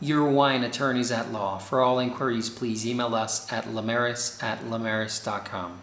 Your Wine Attorneys at Law. For all inquiries, please email us at lamaris at lamaris.com.